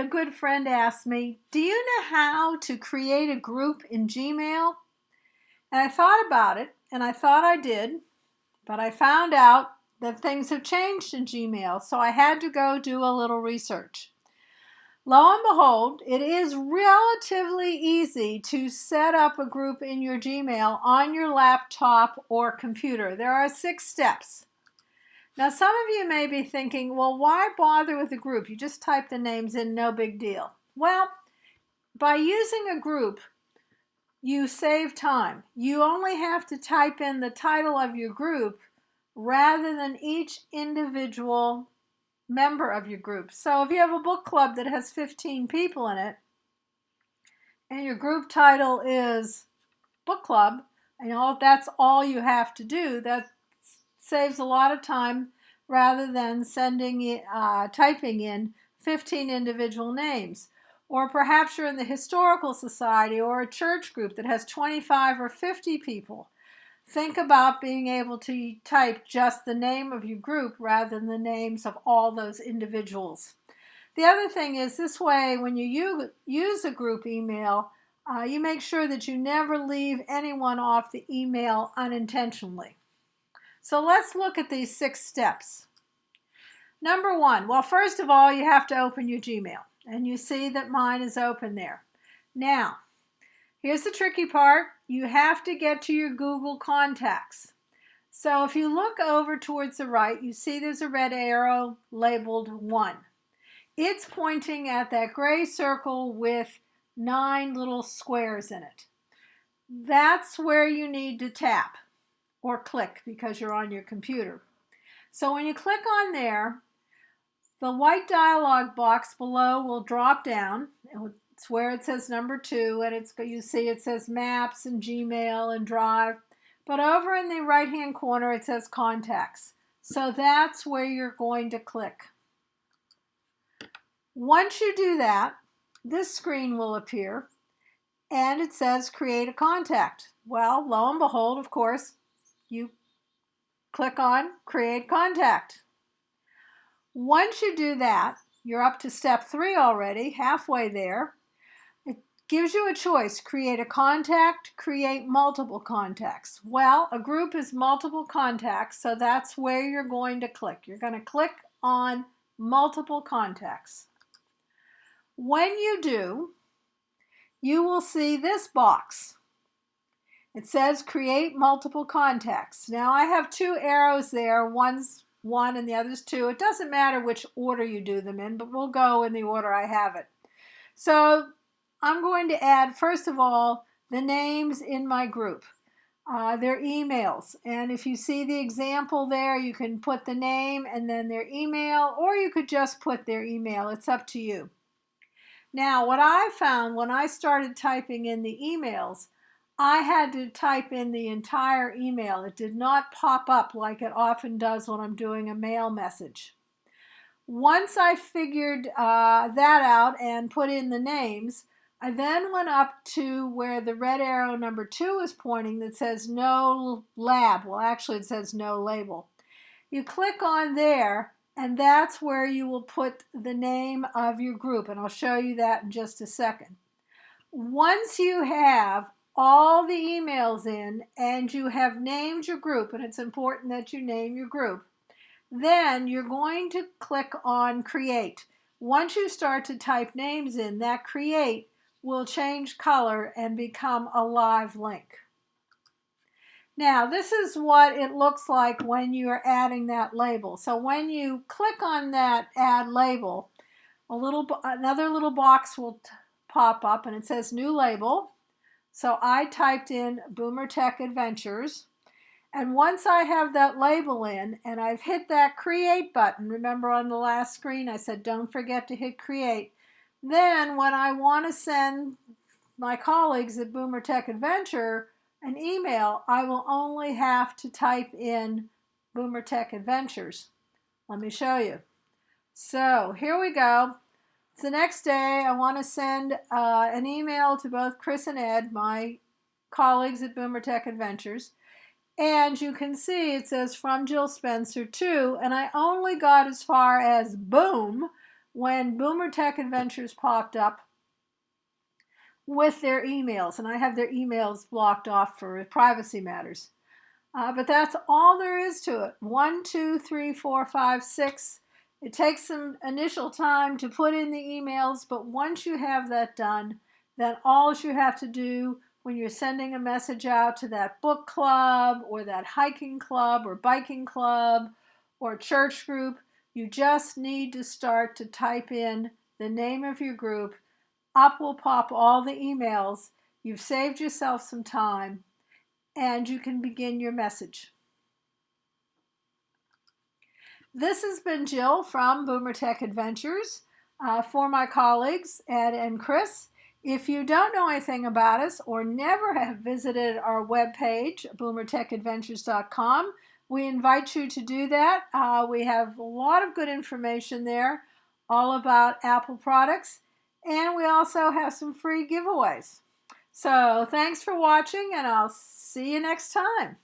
a good friend asked me, do you know how to create a group in Gmail? And I thought about it, and I thought I did, but I found out that things have changed in Gmail, so I had to go do a little research. Lo and behold, it is relatively easy to set up a group in your Gmail on your laptop or computer. There are six steps. Now, some of you may be thinking, well, why bother with a group? You just type the names in, no big deal. Well, by using a group, you save time. You only have to type in the title of your group rather than each individual member of your group. So if you have a book club that has 15 people in it, and your group title is book club, and all that's all you have to do, that saves a lot of time rather than sending uh, typing in 15 individual names. Or perhaps you're in the historical society or a church group that has 25 or 50 people. Think about being able to type just the name of your group rather than the names of all those individuals. The other thing is this way, when you use a group email, uh, you make sure that you never leave anyone off the email unintentionally. So let's look at these six steps. Number one, well, first of all, you have to open your Gmail. And you see that mine is open there. Now, here's the tricky part. You have to get to your Google contacts. So if you look over towards the right, you see there's a red arrow labeled 1. It's pointing at that gray circle with nine little squares in it. That's where you need to tap or click because you're on your computer. So when you click on there, the white dialog box below will drop down. It's where it says number two, and it's you see it says Maps and Gmail and Drive. But over in the right-hand corner, it says Contacts. So that's where you're going to click. Once you do that, this screen will appear, and it says Create a Contact. Well, lo and behold, of course, you click on Create Contact. Once you do that, you're up to step three already, halfway there. It gives you a choice, create a contact, create multiple contacts. Well, a group is multiple contacts, so that's where you're going to click. You're going to click on multiple contacts. When you do, you will see this box. It says create multiple contacts. Now I have two arrows there. One's one and the other's two. It doesn't matter which order you do them in, but we'll go in the order I have it. So I'm going to add, first of all, the names in my group. Uh, their emails. And if you see the example there, you can put the name and then their email, or you could just put their email. It's up to you. Now, what I found when I started typing in the emails, I had to type in the entire email. It did not pop up like it often does when I'm doing a mail message. Once I figured uh, that out and put in the names, I then went up to where the red arrow number two is pointing that says no lab. Well, actually it says no label. You click on there and that's where you will put the name of your group. And I'll show you that in just a second. Once you have all the emails in and you have named your group, and it's important that you name your group, then you're going to click on Create. Once you start to type names in, that Create will change color and become a live link. Now, this is what it looks like when you're adding that label. So when you click on that add label, a little another little box will pop up and it says new label. So I typed in Boomer Tech Adventures. And once I have that label in and I've hit that create button, remember on the last screen I said don't forget to hit create. Then when I want to send my colleagues at Boomer Tech Adventure an email, I will only have to type in Boomer Tech Adventures. Let me show you. So here we go. It's the next day. I want to send uh, an email to both Chris and Ed, my colleagues at Boomer Tech Adventures. And you can see it says from Jill Spencer to, and I only got as far as boom, when Boomer Tech Adventures popped up with their emails, and I have their emails blocked off for privacy matters. Uh, but that's all there is to it. One, two, three, four, five, six. It takes some initial time to put in the emails, but once you have that done, then all you have to do when you're sending a message out to that book club or that hiking club or biking club or church group, you just need to start to type in the name of your group. Up will pop all the emails. You've saved yourself some time and you can begin your message. This has been Jill from Boomer Tech Adventures. Uh, for my colleagues, Ed and Chris, if you don't know anything about us or never have visited our webpage, boomertechadventures.com, we invite you to do that. Uh, we have a lot of good information there all about Apple products, and we also have some free giveaways. So thanks for watching, and I'll see you next time.